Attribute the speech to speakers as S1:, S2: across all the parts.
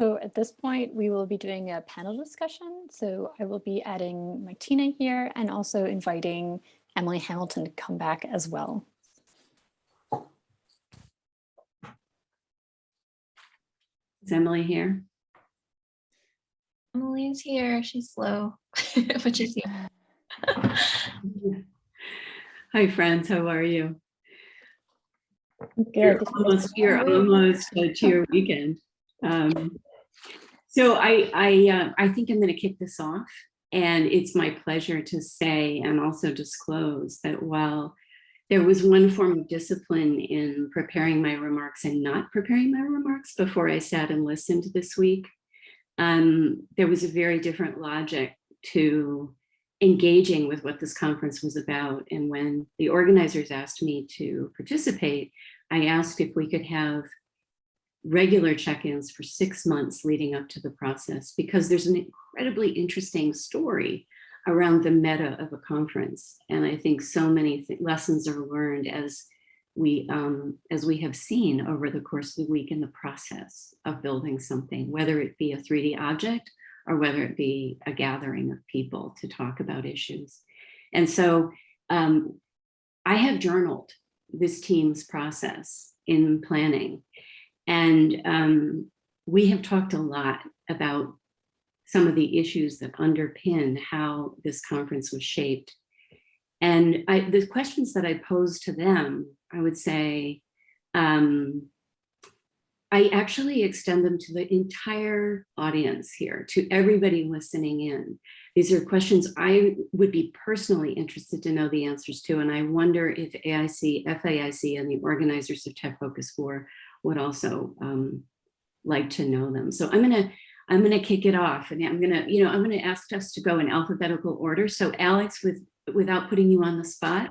S1: So at this point, we will be doing a panel discussion. So I will be adding Martina here and also inviting Emily Hamilton to come back as well.
S2: Is Emily here?
S3: Emily's here. She's slow, but she's here.
S2: Hi, friends. How are you?
S1: Good.
S2: You're almost, you're almost uh, to your weekend. Um, so I, I, uh, I think I'm going to kick this off. And it's my pleasure to say and also disclose that while there was one form of discipline in preparing my remarks and not preparing my remarks before I sat and listened this week, um, there was a very different logic to engaging with what this conference was about. And when the organizers asked me to participate, I asked if we could have regular check-ins for six months leading up to the process, because there's an incredibly interesting story around the meta of a conference. And I think so many lessons are learned as we um, as we have seen over the course of the week in the process of building something, whether it be a 3D object or whether it be a gathering of people to talk about issues. And so um, I have journaled this team's process in planning. And um, we have talked a lot about some of the issues that underpin how this conference was shaped. And I, the questions that I posed to them, I would say, um, I actually extend them to the entire audience here, to everybody listening in. These are questions I would be personally interested to know the answers to, and I wonder if AIC, FAIC, and the organizers of Tech Focus 4 would also um, like to know them. So I'm gonna I'm gonna kick it off, and I'm gonna you know I'm gonna ask us to go in alphabetical order. So Alex, with without putting you on the spot,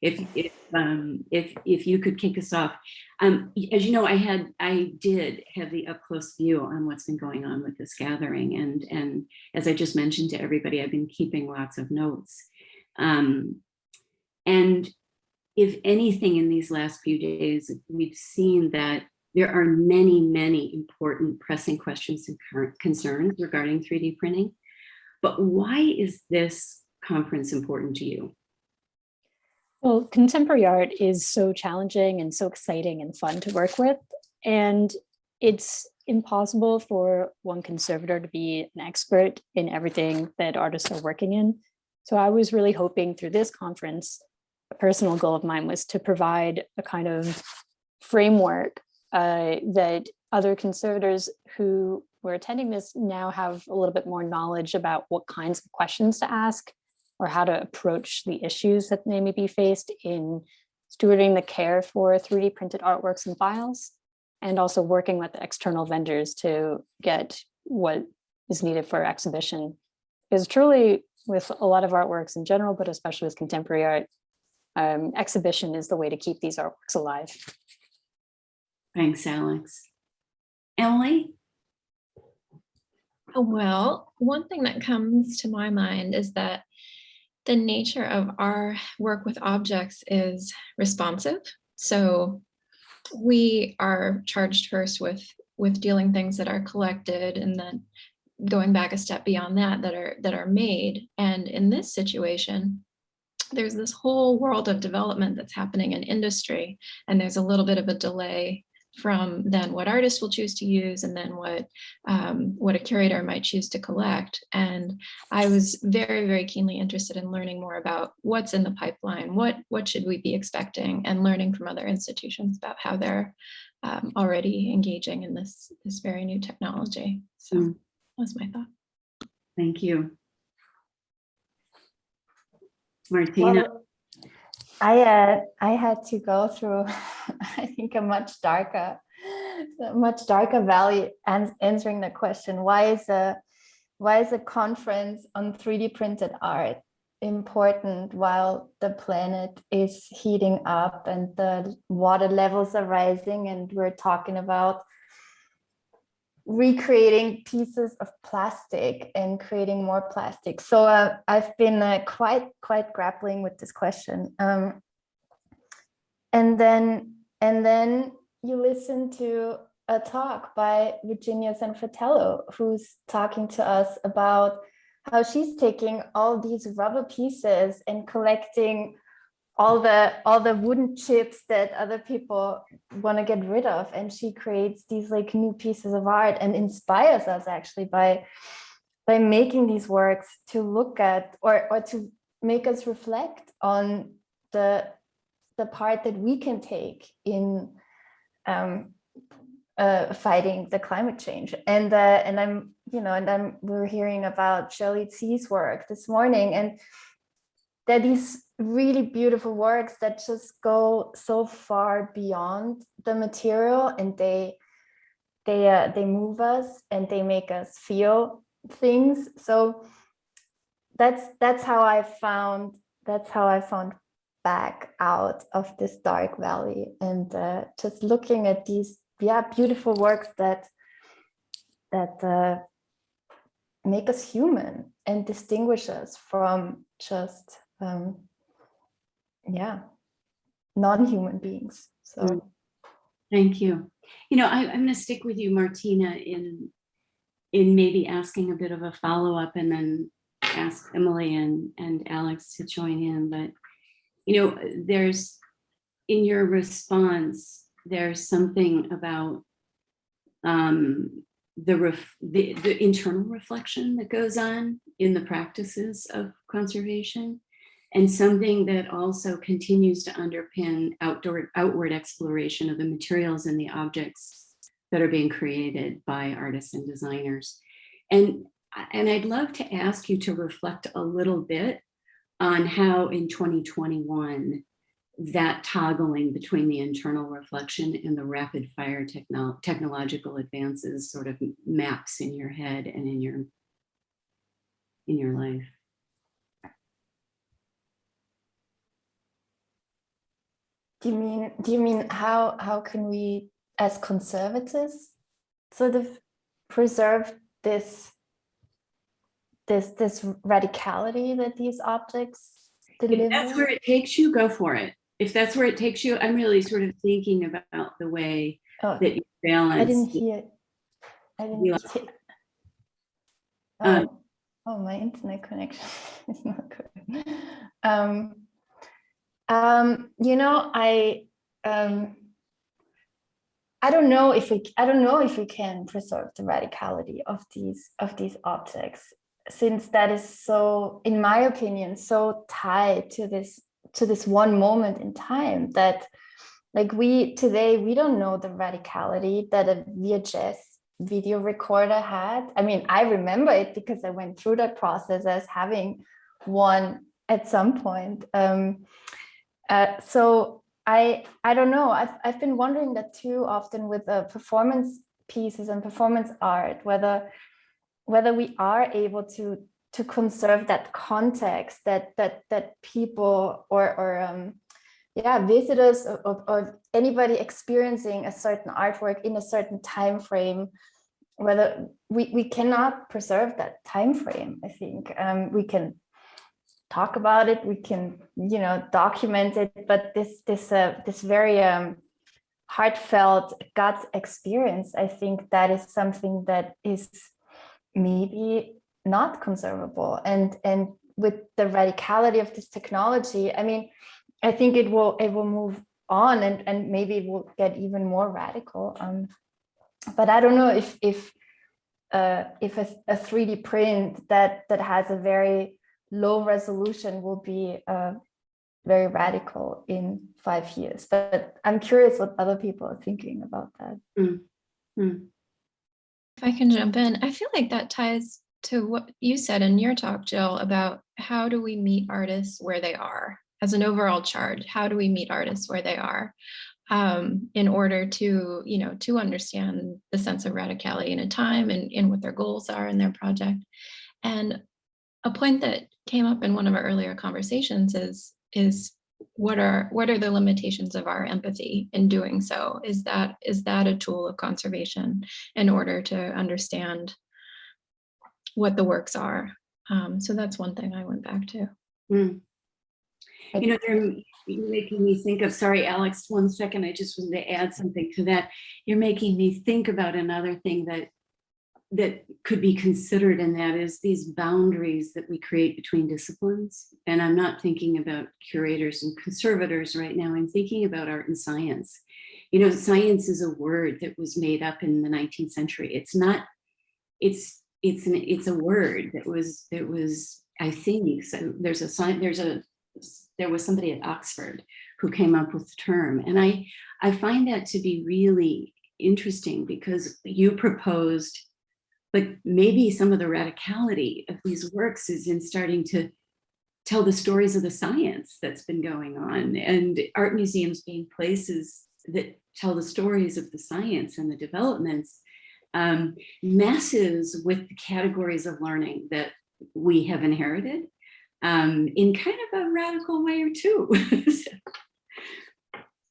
S2: if if um, if if you could kick us off. Um, as you know, I had I did have the up close view on what's been going on with this gathering, and and as I just mentioned to everybody, I've been keeping lots of notes. Um, and if anything, in these last few days, we've seen that there are many, many important pressing questions and current concerns regarding 3D printing. But why is this conference important to you?
S1: Well, contemporary art is so challenging and so exciting and fun to work with. And it's impossible for one conservator to be an expert in everything that artists are working in. So I was really hoping through this conference, personal goal of mine was to provide a kind of framework uh, that other conservators who were attending this now have a little bit more knowledge about what kinds of questions to ask or how to approach the issues that they may be faced in stewarding the care for 3D printed artworks and files, and also working with the external vendors to get what is needed for exhibition. Because truly, with a lot of artworks in general, but especially with contemporary art, um, exhibition is the way to keep these artworks alive.
S2: Thanks, Alex. Emily?
S3: Well, one thing that comes to my mind is that the nature of our work with objects is responsive. So we are charged first with, with dealing things that are collected and then going back a step beyond that, that are, that are made. And in this situation, there's this whole world of development that's happening in industry, and there's a little bit of a delay from then what artists will choose to use and then what um, what a curator might choose to collect. And I was very, very keenly interested in learning more about what's in the pipeline, what, what should we be expecting and learning from other institutions about how they're um, already engaging in this, this very new technology. So mm. that's my thought.
S2: Thank you. Martina.
S4: Well, I uh, I had to go through, I think, a much darker, much darker valley and answering the question: Why is a why is a conference on 3D printed art important while the planet is heating up and the water levels are rising and we're talking about recreating pieces of plastic and creating more plastic. So uh, I've been uh, quite quite grappling with this question. Um, and then and then you listen to a talk by Virginia San Fratello, who's talking to us about how she's taking all these rubber pieces and collecting all the all the wooden chips that other people want to get rid of and she creates these like new pieces of art and inspires us actually by by making these works to look at or or to make us reflect on the the part that we can take in um, uh, fighting the climate change. And uh, and I'm, you know, and I'm we are hearing about Shirley Tse's work this morning, and are these really beautiful works that just go so far beyond the material, and they they uh, they move us and they make us feel things. So that's that's how I found that's how I found back out of this dark valley and uh, just looking at these yeah beautiful works that that uh, make us human and distinguish us from just um, yeah non-human beings so
S2: Mm. Thank you. You know, I, I'm going to stick with you, Martina, in in maybe asking a bit of a follow-up and then ask Emily and, and Alex to join in. But, you know, there's in your response, there's something about um, the, ref, the the internal reflection that goes on in the practices of conservation and something that also continues to underpin outdoor outward exploration of the materials and the objects that are being created by artists and designers. And, and I'd love to ask you to reflect a little bit on how in 2021 that toggling between the internal reflection and the rapid fire techno technological advances sort of maps in your head and in your in your life.
S4: Do you mean do you mean how how can we as conservatives sort of preserve this this this radicality that these objects deliver
S2: If that's where it takes you, go for it. If that's where it takes you, I'm really sort of thinking about the way
S4: oh,
S2: that you balance.
S4: i didn't hear i didn't hear
S2: Um,
S4: oh, oh my internet connection is not good um um you know i um I don't know if we I don't know if we can preserve the radicality of these of these objects since that is so in my opinion so tied to this to this one moment in time that like we today we don't know the radicality that a VHS video recorder had. I mean I remember it because I went through that process as having one at some point. Um uh, so I I don't know. I've I've been wondering that too often with uh, performance pieces and performance art, whether whether we are able to to conserve that context that that that people or or um, yeah visitors or, or, or anybody experiencing a certain artwork in a certain time frame whether we, we cannot preserve that time frame i think um, we can talk about it we can you know document it but this this uh, this very um heartfelt gut experience i think that is something that is maybe not conservable. And and with the radicality of this technology i mean i think it will it will move on and and maybe it will get even more radical um but i don't know if if uh if a, a 3d print that that has a very low resolution will be uh, very radical in five years. But I'm curious what other people are thinking about that.
S2: Mm, mm,
S3: If I can jump in, I feel like that ties to what you said in your talk, Jill, about how do we meet artists where they are as an overall charge? How do we meet artists where they are um, in order to, you know, to understand the sense of radicality in a time and, and what their goals are in their project. And a point that came up in one of our earlier conversations is is what are what are the limitations of our empathy in doing so is that is that a tool of conservation in order to understand what the works are um, so that's one thing i went back to
S2: mm. You know, you're you're making me think of, sorry, Alex, one second, I just wanted to add something to that. You're making me think about another thing that that could be considered and that is these boundaries that we create between disciplines. And I'm not thinking about curators and conservators right now. I'm thinking about art and science. You know, science is a word that was made up in the 19th century. It's not, it's, it's an, it's a word that was, that was, I think, so there's a sign, there's a, there was somebody at Oxford who came up with the term. And I, I find that to be really interesting because you proposed but maybe some of the radicality of these works is in starting to tell the stories of the science that's been going on and art museums being places that tell the stories of the science and the developments um, messes with the categories of learning that we have inherited um, in kind of a radical way or two.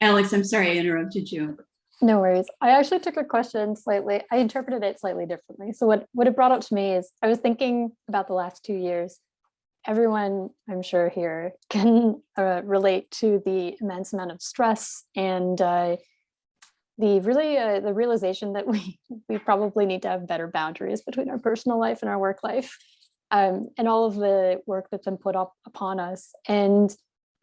S2: Alex, I'm sorry I interrupted you.
S1: No worries. I actually took a question slightly, I interpreted it slightly differently. So what, what it brought up to me is I was thinking about the last two years. Everyone, I'm sure here can uh, relate to the immense amount of stress and uh, the really uh, the realization that we we probably need to have better boundaries between our personal life and our work life um, and all of the work that's been put up upon us. And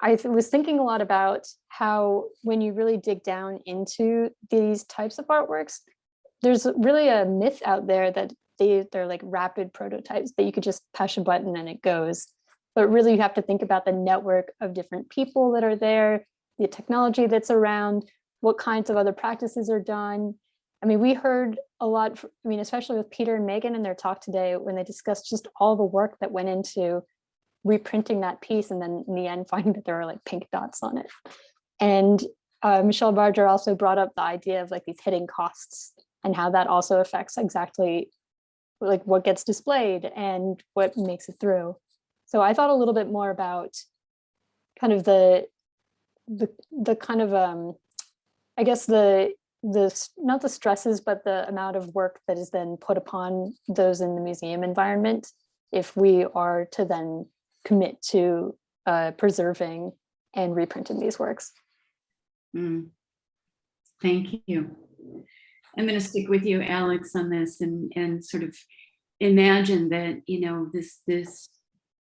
S1: I was thinking a lot about how when you really dig down into these types of artworks, there's really a myth out there that they, they're like rapid prototypes that you could just push a button and it goes. But really you have to think about the network of different people that are there, the technology that's around, what kinds of other practices are done. I mean, we heard a lot, I mean, especially with Peter and Megan in their talk today, when they discussed just all the work that went into reprinting that piece and then in the end finding that there are like pink dots on it. And uh, Michelle Barger also brought up the idea of like these hidden costs and how that also affects exactly like what gets displayed and what makes it through. So I thought a little bit more about kind of the the the kind of um I guess the the not the stresses but the amount of work that is then put upon those in the museum environment if we are to then commit to uh, preserving and reprinting these works.
S2: Mm. Thank you. I'm going to stick with you, Alex, on this and, and sort of imagine that, you know, this, this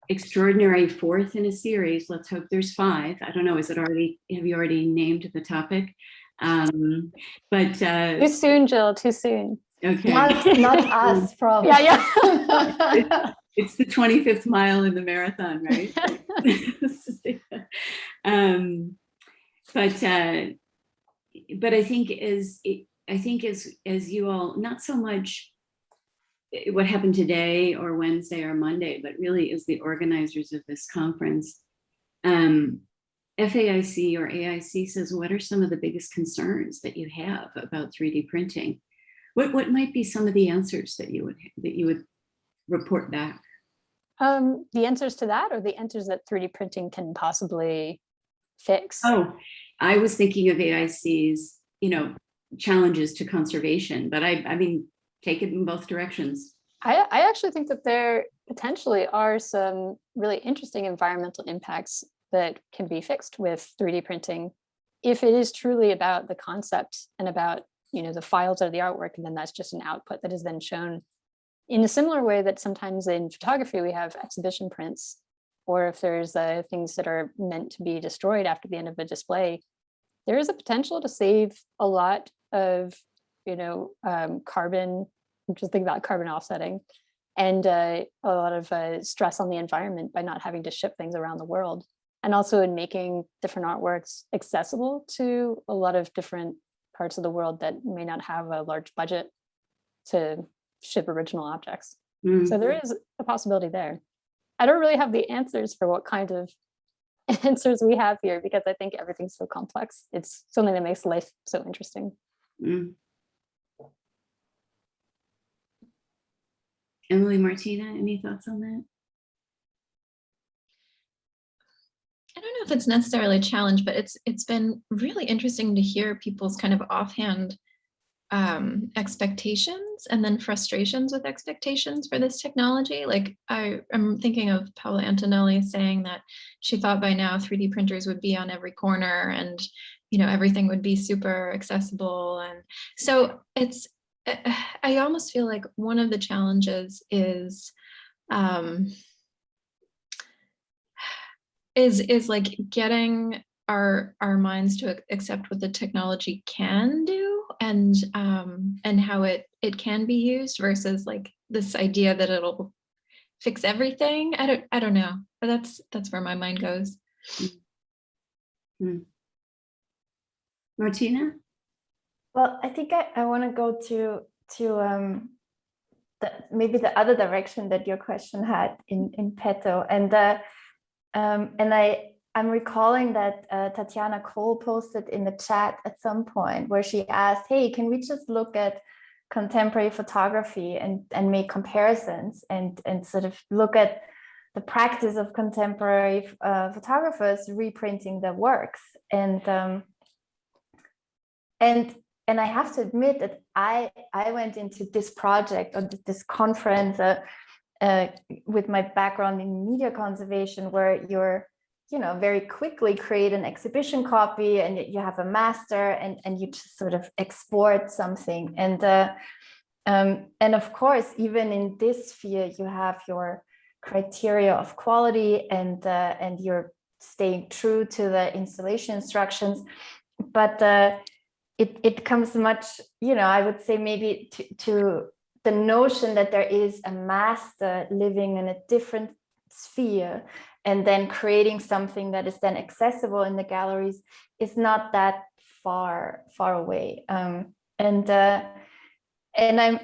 S2: extraordinary fourth in a series, let's hope there's five. I don't know, is it already, have you already named the topic? Um, but uh,
S1: Too soon, Jill, too soon.
S2: okay.
S4: Not, not us, probably.
S1: Yeah, yeah.
S2: It's the 25th mile in the marathon, right? um, but uh, but I think as I think as as you all not so much what happened today or Wednesday or Monday, but really as the organizers of this conference, um, FAIC or AIC says, what are some of the biggest concerns that you have about 3D printing? What what might be some of the answers that you would that you would report back?
S1: Um, the answers to that or the answers that 3D printing can possibly fix?
S2: Oh, I was thinking of AIC's, you know, challenges to conservation, but I, I mean, take it in both directions.
S1: I, I actually think that there potentially are some really interesting environmental impacts that can be fixed with 3D printing if it is truly about the concept and about you know the files of the artwork and then that's just an output that is then shown in a similar way that sometimes in photography we have exhibition prints, or if there's uh, things that are meant to be destroyed after the end of a display, there is a potential to save a lot of, you know, um, carbon, just think about carbon offsetting, and uh, a lot of uh, stress on the environment by not having to ship things around the world. And also in making different artworks accessible to a lot of different parts of the world that may not have a large budget to ship original objects.
S2: Mm.
S1: So there is a possibility there. I don't really have the answers for what kind of answers we have here because I think everything's so complex. It's something that makes life so interesting.
S2: Mm. Emily Martina, any thoughts on that?
S3: I don't know if it's necessarily a challenge, but it's it's been really interesting to hear people's kind of offhand um, expectations and then frustrations with expectations for this technology. Like I am thinking of Paola Antonelli saying that she thought by now 3D printers would be on every corner and you know everything would be super accessible. And so it's I- almost feel like one of the challenges is um, is is like getting our our minds to accept what the technology can do and um and how it it can be used versus like this idea that it'll fix everything. I don't i don't know but that's that's where my mind goes.
S2: Martina?
S4: Well, I think I, I want to go to to um, the, maybe the other direction that your question had in in petto, and uh, um, and I I'm recalling that uh, Tatiana Cole posted in the chat at some point where she asked, "Hey, can we just look at contemporary photography and and make comparisons and and sort of look at the practice of contemporary uh, photographers reprinting their works? And um, and and I have to admit that I I went into this project or this conference uh, uh, with my background in media conservation, where you're you know very quickly create an exhibition copy and you have a master and and you just sort of export something. And uh, um, and of course even in this sphere you have your criteria of quality and uh, and you're staying true to the installation instructions. But uh, it, it comes much, you know, I would say maybe to, to the notion that there is a master living in a different sphere and then creating something that is then accessible in the galleries is not that far, far away. Um, and uh, and I'm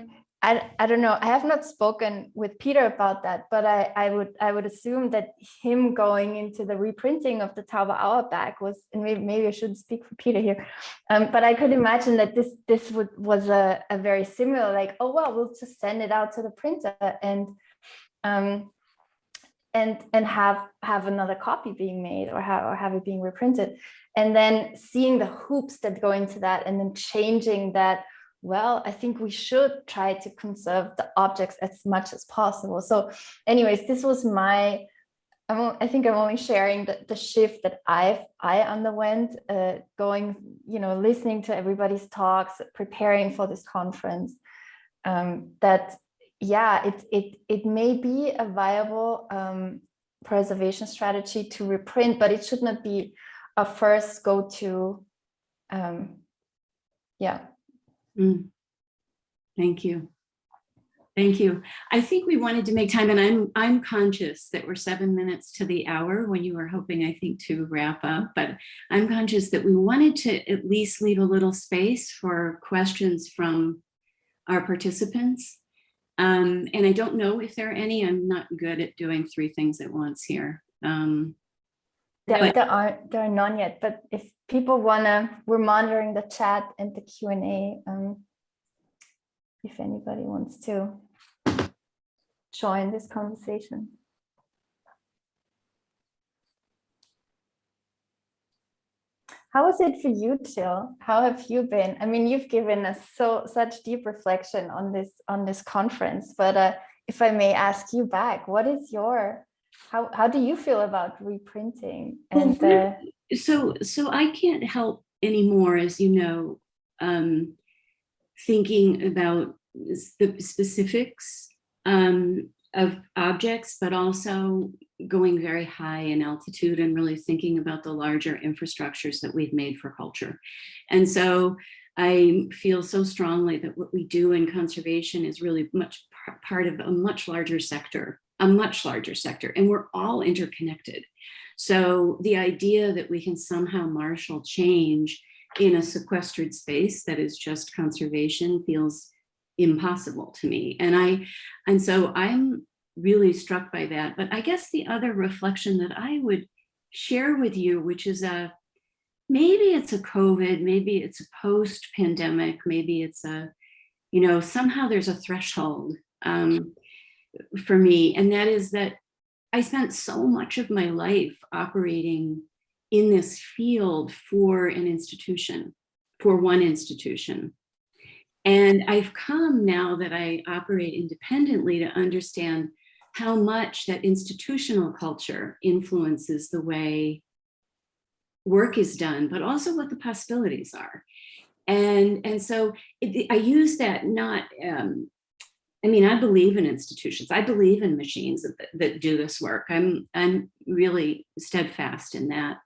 S4: I, I don't know. I have not spoken with Peter about that, but I, I would I would assume that him going into the reprinting of the Tauba Auerbach was, and maybe, maybe I shouldn't speak for Peter here, um, but I could imagine that this this would was a, a very similar like oh well we'll just send it out to the printer and um, and and have have another copy being made or have or have it being reprinted, and then seeing the hoops that go into that and then changing that well, I think we should try to conserve the objects as much as possible. So anyways, this was my, I'm, I think I'm only sharing the, the shift that I've, I underwent uh, going, you know, listening to everybody's talks, preparing for this conference, um, that, yeah, it, it, it may be a viable um, preservation strategy to reprint, but it should not be a first go-to, um, yeah.
S2: Mm. Thank you. Thank you. I think we wanted to make time and I'm, I'm conscious that we're seven minutes to the hour when you were hoping, I think, to wrap up, but I'm conscious that we wanted to at least leave a little space for questions from our participants. Um, and I don't know if there are any, I'm not good at doing three things at once here. Um,
S4: There,
S2: But-
S4: there are there are none yet, but if people wanna, we're monitoring the chat and the Q and A. Um, if anybody wants to join this conversation. How was it for you, Jill? How have you been? I mean, you've given us so such deep reflection on this on this conference, but uh, if I may ask you back, what is your how how do you feel about reprinting and uh,
S2: so so i can't help anymore as you know um thinking about the specifics um of objects but also going very high in altitude and really thinking about the larger infrastructures that we've made for culture and so i feel so strongly that what we do in conservation is really much part of a much larger sector a much larger sector and we're all interconnected so the idea that we can somehow marshal change in a sequestered space that is just conservation feels impossible to me. And I, and so I'm really struck by that. But I guess the other reflection that I would share with you, which is a, maybe it's a COVID, maybe it's a post-pandemic, maybe it's a, you know, somehow there's a threshold um, for me. And that is that I spent so much of my life operating in this field for an institution, for one institution. And I've come now that I operate independently to understand how much that institutional culture influences the way work is done, but also what the possibilities are. And, and so it, I use that not, um, I mean, I believe in institutions. I believe in machines that, that do this work. I'm, I'm really steadfast in that.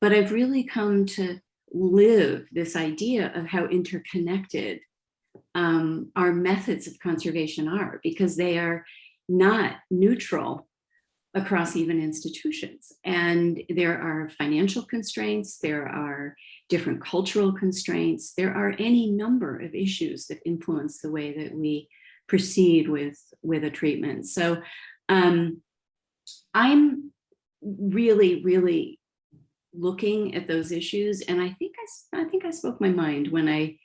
S2: But I've really come to live this idea of how interconnected um, our methods of conservation are because they are not neutral across even institutions. And there are financial constraints, there are different cultural constraints, there are any number of issues that influence the way that we proceed with, with a treatment. So um, I'm really, really looking at those issues. And I think I, I think I spoke my mind when I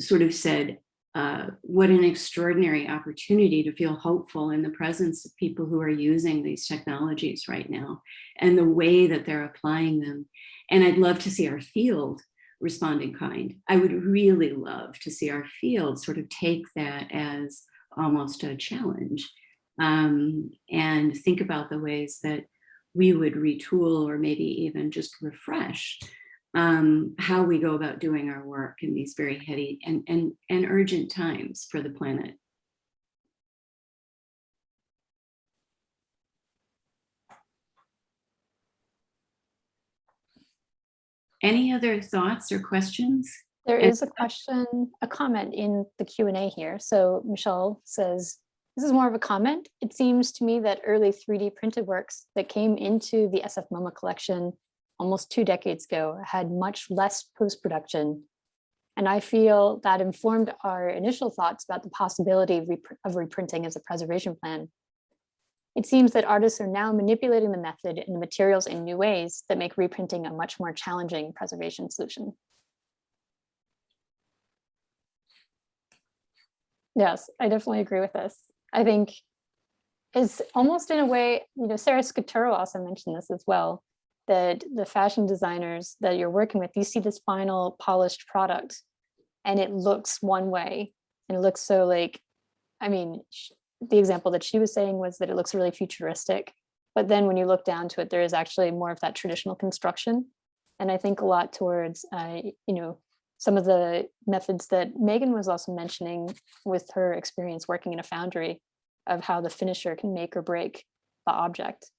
S2: sort of said, uh, what an extraordinary opportunity to feel hopeful in the presence of people who are using these technologies right now and the way that they're applying them. And I'd love to see our field respond in kind. I would really love to see our field sort of take that as almost a challenge um, and think about the ways that we would retool or maybe even just refresh um, how we go about doing our work in these very heady and, and, and urgent times for the planet. Any other thoughts or questions?
S1: There is a question, a comment in the Q and A here. So Michelle says, this is more of a comment. It seems to me that early 3D printed works that came into the SF MoMA collection almost two decades ago had much less post-production. And I feel that informed our initial thoughts about the possibility of, repr- of reprinting as a preservation plan. It seems that artists are now manipulating the method and the materials in new ways that make reprinting a much more challenging preservation solution. Yes, I definitely agree with this. I think it's almost in a way, you know, Sarah Scaturro also mentioned this as well, that the fashion designers that you're working with, you see this final polished product and it looks one way and it looks so like, I mean, the example that she was saying was that it looks really futuristic. But then when you look down to it, there is actually more of that traditional construction. And I think a lot towards, uh, you know, some of the methods that Megan was also mentioning with her experience working in a foundry of how the finisher can make or break the object.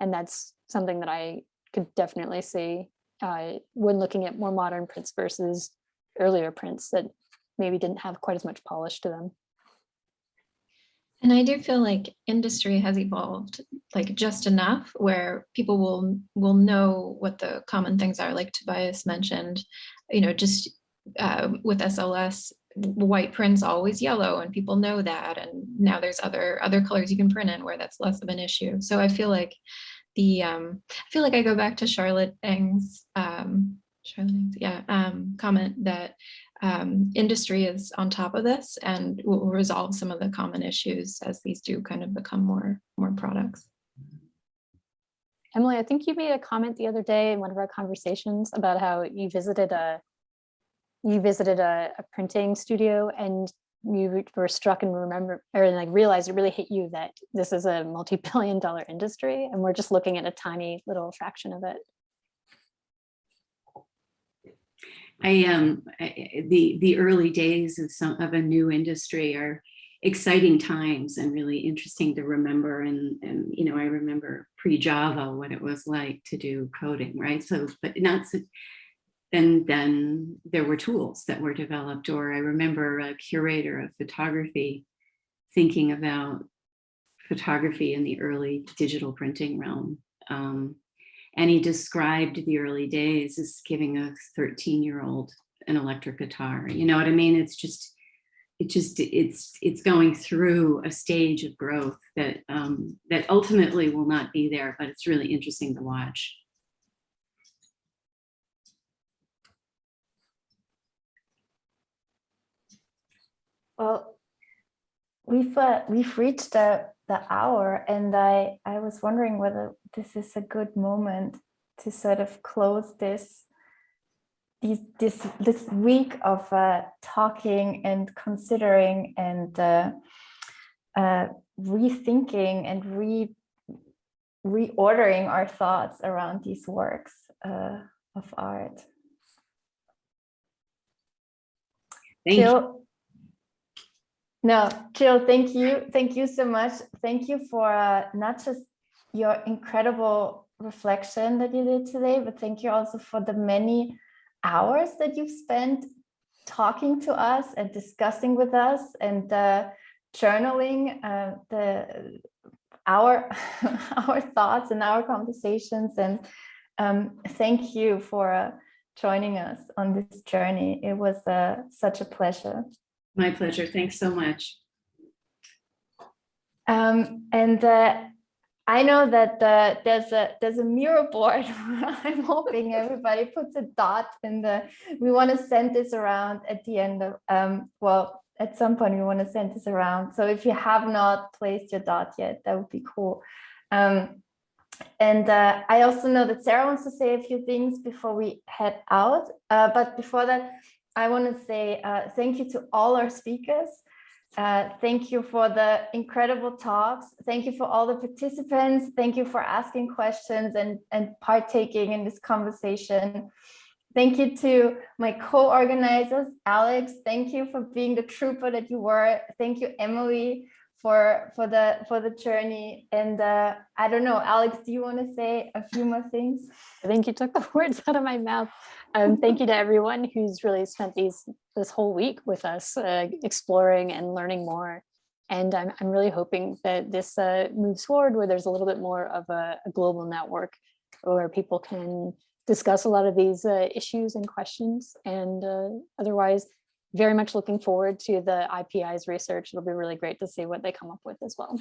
S1: And that's something that I could definitely see uh, when looking at more modern prints versus earlier prints that maybe didn't have quite as much polish to them.
S3: And I do feel like industry has evolved like just enough where people will will know what the common things are, like Tobias mentioned, you know, just uh, with SLS, white print's always yellow and people know that. And now there's other other colors you can print in where that's less of an issue. So I feel like the um, I feel like I go back to Charlotte Eng's um, Charlotte yeah, um, comment that um, industry is on top of this and will resolve some of the common issues as these do kind of become more more products.
S1: Emily, I think you made a comment the other day in one of our conversations about how you visited a you visited a, a printing studio and you were struck and remember or like realized it really hit you that this is a multi-billion dollar industry and we're just looking at a tiny little fraction of it.
S2: I um the the early days of some of a new industry are exciting times and really interesting to remember and and you know I remember pre-Java what it was like to do coding right so but not so and then there were tools that were developed or I remember a curator of photography thinking about photography in the early digital printing realm um, and he described the early days as giving a 13 year old an electric guitar. You know what I mean? It's just, it just, it's, it's going through a stage of growth that, um, that ultimately will not be there, but it's really interesting to watch.
S4: Well, we've uh, we've reached the the hour, and I I was wondering whether this is a good moment to sort of close this these this this week of uh, talking and considering and uh, uh, rethinking and re reordering our thoughts around these works uh, of art.
S2: Thank you.
S4: Jill, no, Jill, thank you. Thank you so much. Thank you for uh, not just your incredible reflection that you did today, but thank you also for the many hours that you've spent talking to us and discussing with us and uh, journaling uh, the our our thoughts and our conversations. And um, thank you for uh, joining us on this journey. It was uh, such a pleasure.
S2: My pleasure. Thanks so much.
S4: Um, and uh, I know that uh, there's a there's a mural board. I'm hoping everybody puts a dot in the. We want to send this around at the end of um, well at some point we want to send this around. So if you have not placed your dot yet, that would be cool. Um, and uh, I also know that Sarah wants to say a few things before we head out. Uh, but before that, I want to say uh, thank you to all our speakers. Uh, thank you for the incredible talks. Thank you for all the participants. Thank you for asking questions and, and partaking in this conversation. Thank you to my co-organizers, Alex. Thank you for being the trooper that you were. Thank you, Emily, for for the for the journey. And uh, I don't know, Alex, do you want to say a few more things?
S1: I think you took the words out of my mouth. Um, thank you to everyone who's really spent these this whole week with us, uh, exploring and learning more. And I'm, I'm really hoping that this uh, moves forward where there's a little bit more of a, a global network where people can discuss a lot of these uh, issues and questions. And uh, otherwise, very much looking forward to the IPI's research. It'll be really great to see what they come up with as well.